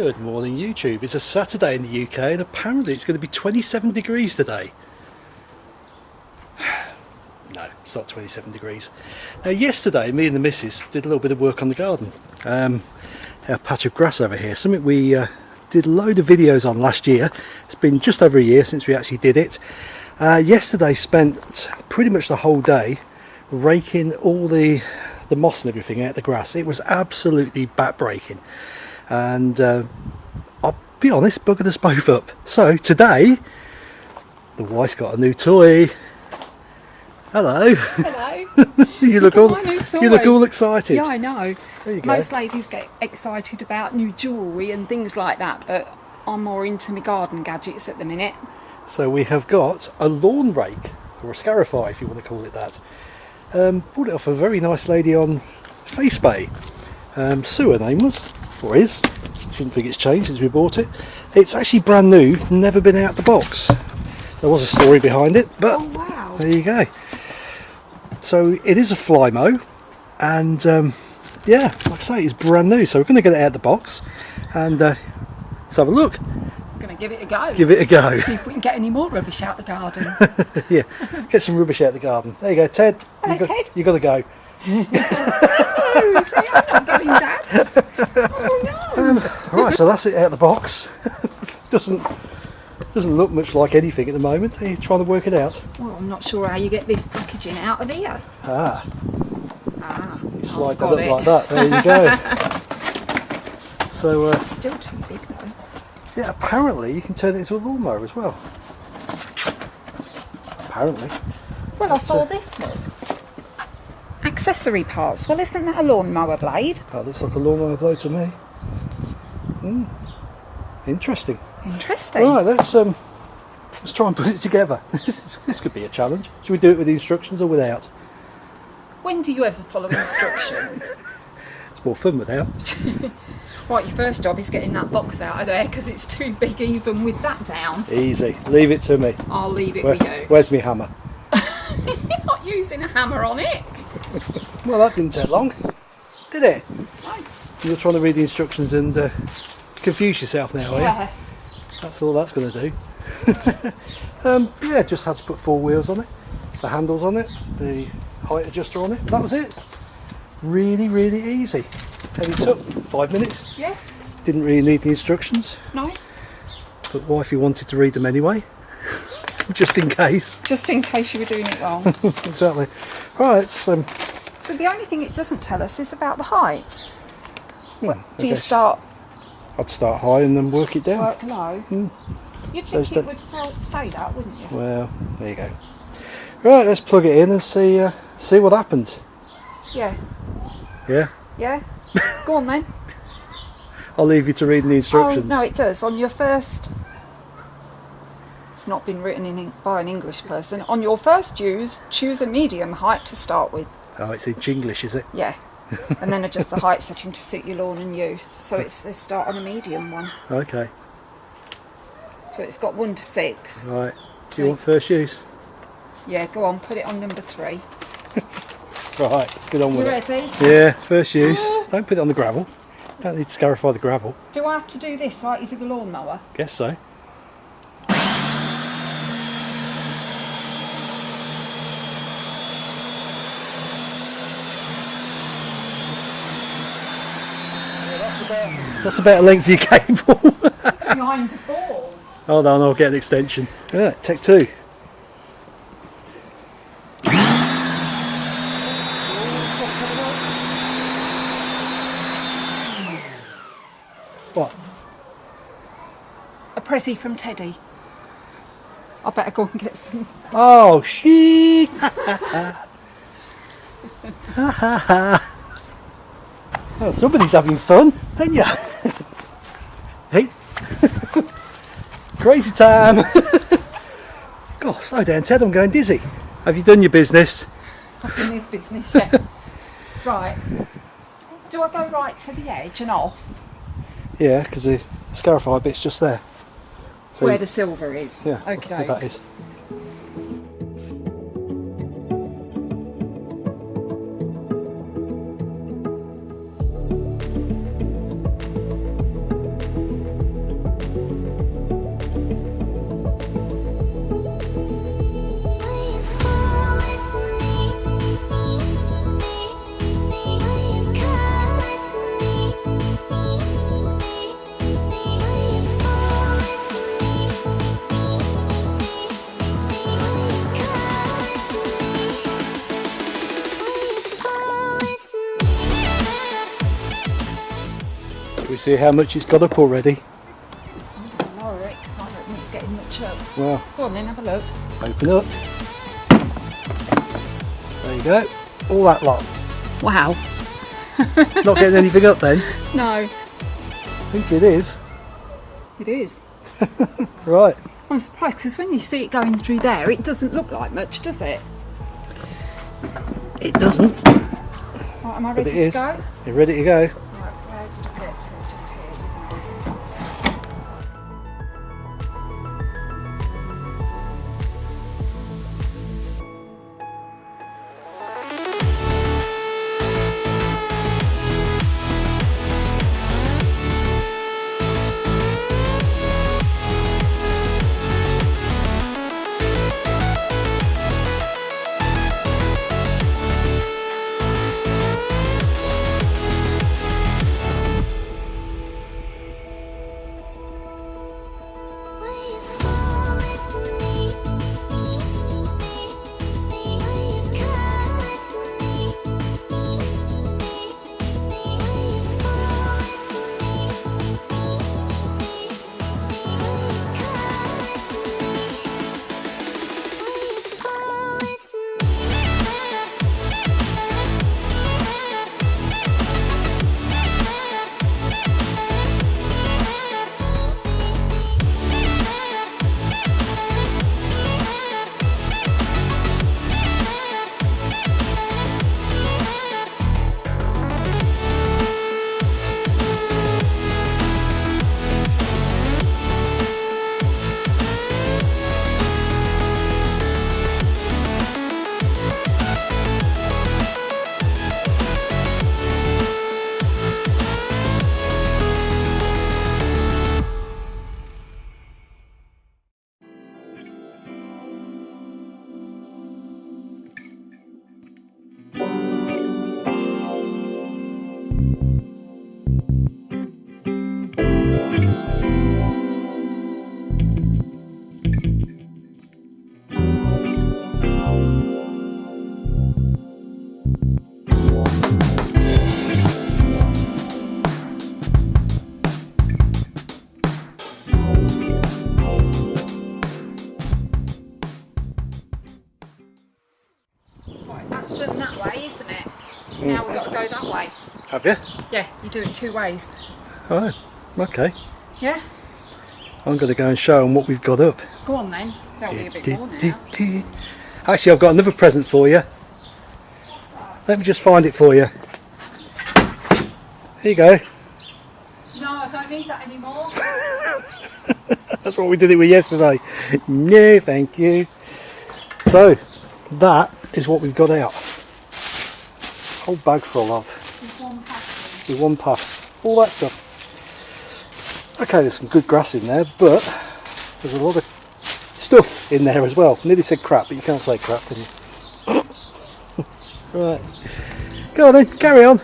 Good morning YouTube. It's a Saturday in the UK and apparently it's going to be 27 degrees today. No, it's not 27 degrees. Now yesterday me and the missus did a little bit of work on the garden. Um, our patch of grass over here, something we uh, did a load of videos on last year. It's been just over a year since we actually did it. Uh, yesterday spent pretty much the whole day raking all the the moss and everything out the grass. It was absolutely backbreaking and uh, I'll be honest, buggered us both up. So today, the wife's got a new toy. Hello. Hello. you look all you look all excited. Yeah, I know. Most ladies get excited about new jewellery and things like that, but I'm more into my garden gadgets at the minute. So we have got a lawn rake, or a scarify if you want to call it that. Um, bought it off a very nice lady on FaceBay. Um, Sue her name was or is shouldn't think it's changed since we bought it it's actually brand new never been out the box there was a story behind it but oh, wow. there you go so it is a Flymo and um, yeah like I say it's brand new so we're going to get it out of the box and uh, let's have a look Gonna give it a go. Give it a go. See if we can get any more rubbish out the garden. yeah, get some rubbish out the garden. There you go, Ted. Hello, you got, Ted. You got to go. no, see, I'm not going, Dad. Oh no. Um, right, so that's it out of the box. doesn't doesn't look much like anything at the moment. Are you trying to work it out? Well, I'm not sure how you get this packaging out of here. Ah. Ah. You slide that up it. like that. There you go. so uh, Still too big though. yeah, apparently you can turn it into a lawnmower as well. Apparently. Well, I saw this look. Accessory parts. Well, isn't that a lawnmower blade? That looks like a lawnmower blade to me. Hmm. Interesting. Interesting. Right, let's um, let's try and put it together. this, this could be a challenge. Should we do it with the instructions or without? When do you ever follow instructions? It's more fun without. right, your first job is getting that box out of there because it's too big even with that down. Easy. Leave it to me. I'll leave it Where- with you. where's my hammer? You're not using a hammer on it. Well, that didn't take long, did it? No. You're trying to read the instructions and uh, confuse yourself now, are you? Yeah. That's all that's going to do. um, yeah, just had to put four wheels on it, the handles on it, the height adjuster on it. That was it. Really, really easy. And it took five minutes. Yeah. Didn't really need the instructions, No. but wifey wanted to read them anyway, just in case. Just in case you were doing it wrong. exactly. Right, it's, um, so the only thing it doesn't tell us is about the height. well, Do you start I'd start high and then work it down. work low? You'd think is it would tell, say that, wouldn't you? Well, there you go. Right, let's plug it in and see uh, see what happens. Yeah. Yeah, Yeah. Go on then. I'll leave you to read the instructions. Oh instructions. no, it does. On your first. It's not been written in by an English person. On your first use, choose a medium height to start with. Oh, it's in Jinglish, is it? Yeah. and then adjust the height setting to suit your lawn and use. So it's a start on a medium one. Okay. So it's got one to six. Right. Do So- you want first use? Yeah, go on, put it on number three. Right, let's get on You with ready? it. Yeah, first use. Ah. Don't put it on the gravel. Don't need to scarify the gravel. Do I have to do this like you do the lawnmower? Guess so. That's about a length of your cable. Behind the ball. Hold on, I'll get an extension. Yeah, take two. What? A prezi from Teddy. I better go and get some. Oh, she. oh, somebody's having fun, ain't ya? hey. Crazy time. God, slow down, Ted. I'm going dizzy. Have you done your business? I've done this business yet. right. Do I go right to the edge and off Yeah, because the scarified bit's just there. So where the silver is? yeah, Okay. where that is. See how much it's got up already? I'm gonna lower it because I don't think it's getting much up. Well, Go on then, have a look. open up. There you go. All that lot. Wow. Not getting anything up then? No, I think it is. it is. Right. I'm surprised because when you see it going through there, it doesn't look like much, does it? It doesn't. Right, am I ready to go? You're ready to go? Go that way. Have you? Yeah, you do it two ways. Oh, okay. Yeah? I'm going to go and show them what we've got up. Go on then. That'll be a bit more now. Actually, I've got another present for you. Let me just find it for you. Here you go. No, I don't need that anymore. That's what we did it with yesterday. No, thank you. So, that is what we've got out. Whole bag full of. There's one with one pass, all that stuff. Okay, there's some good grass in there, but there's a lot of stuff in there as well. Nearly said crap, but you can't say crap, can you? right, go on then, carry on.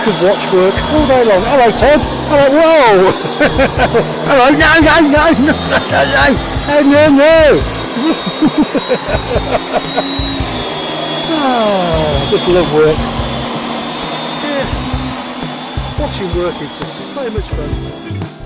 I could watch work all day long. Hello, Todd. Hello, whoa! Hello, no, no, no, no, no, no, no, no. Ah, just love work. Yeah. Watching work is just so much fun.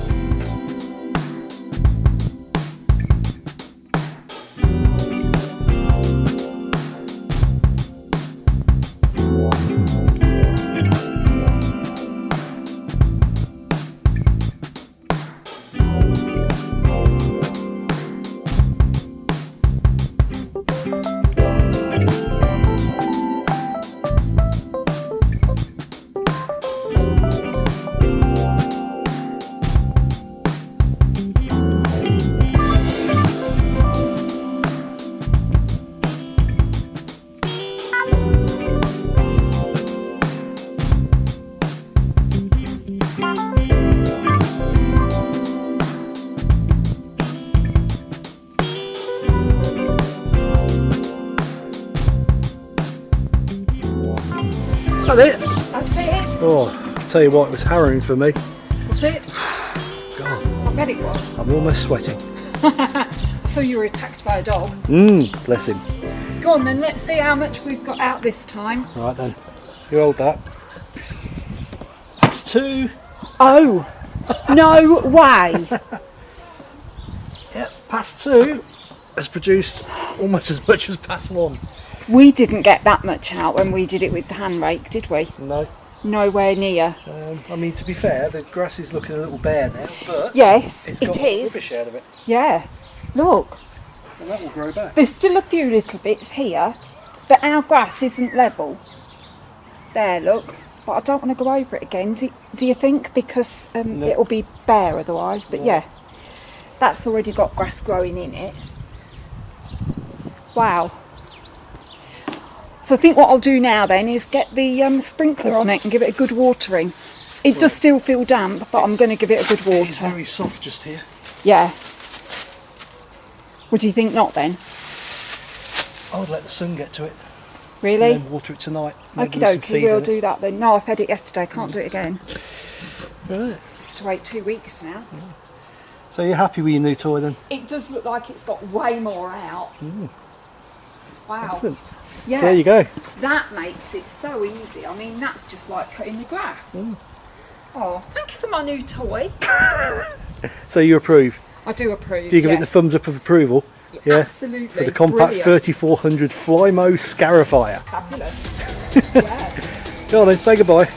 It? Oh, I'll tell you what, it was harrowing for me. Was it? God, I bet it was. I'm almost sweating. So you were attacked by a dog. Mmm, bless him. Go on then, let's see how much we've got out this time. Right then, you hold that. That's two. Oh, no way. Yep, past two has produced almost as much as past one. We didn't get that much out when we did it with the hand rake, did we? No. Nowhere near. Um, I mean, to be fair, the grass is looking a little bare now, but Yes, it's it got is. rubbish out of it, Yeah. Look, and that will grow back. there's still a few little bits here, but our grass isn't level. There, look. But I don't want to go over it again. Do, do you think? Because um, No. it'll be bare otherwise. But No. yeah, that's already got grass growing in it. Wow. So I think what I'll do now then is get the um, sprinkler on it and give it a good watering. It does still feel damp, but I'm going to give it a good water. It is very soft just here. Yeah. Would you think not then? I would let the sun get to it Really? and then water it tonight. Okie Maybe with some dokie, we'll do that then. No, I fed it yesterday, can't do it again. Right. It's to wait two weeks now. So you're happy with your new toy then? It does look like it's got way more out. Wow. Excellent. Yeah, So there you go. that makes it so easy. I mean, that's just like cutting the grass. Oh, thank you for my new toy. So you approve? I do approve. Do you give yeah. it the thumbs up of approval? Yeah. Absolutely. For the compact Brilliant. 3400 Flymo Scarifier. Fabulous. yeah. Go on then, say goodbye.